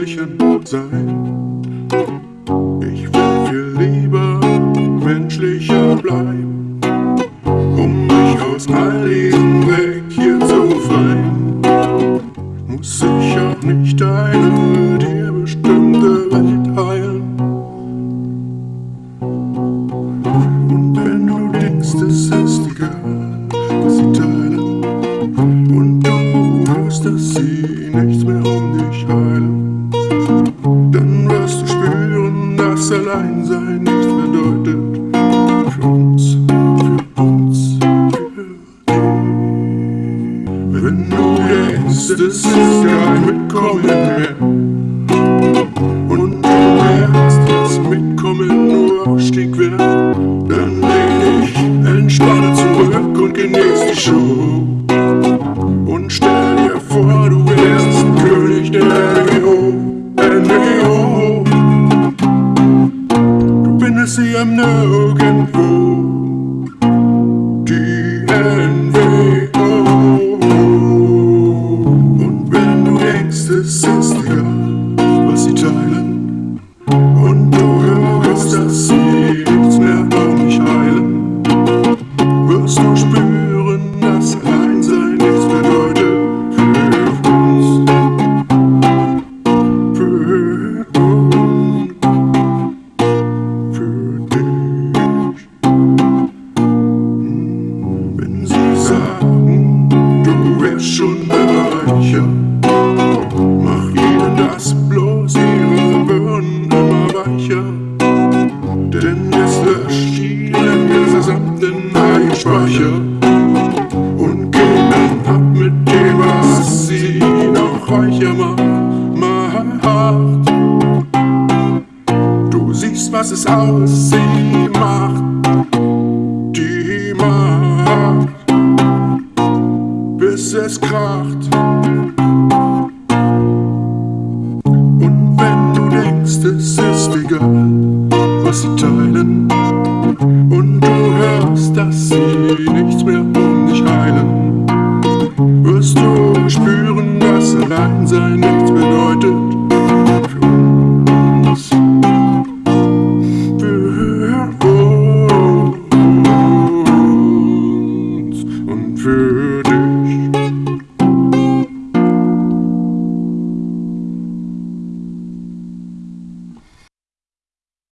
Märchen sein. Ich will viel lieber menschlicher bleiben, um mich aus all diesem Weg hier zu befreien. Muss ich auch nicht eine Nichts bedeutet für uns, für uns, für dich. Wenn du denkst, es ist kein Mitkommen mehr, und du merkst, dass Mitkommen nur Ausstieg wäre, dann lehn dich entspannt zurück und genieß die Show. Sie am Nirgendwo, die NWO. Und wenn du denkst, es ist egal, was sie teilen, und du hörst, dass sie nichts mehr um mich heilen, wirst du spüren, Denn es löscht ihren gesamten Einspeicher und dann ab mit dem, was sie noch reicher macht. Du siehst, was es aus sie macht, die Macht, bis es kracht. was sie teilen. Und du hörst, dass sie nichts mehr um dich heilen. Wirst du spüren, dass allein sein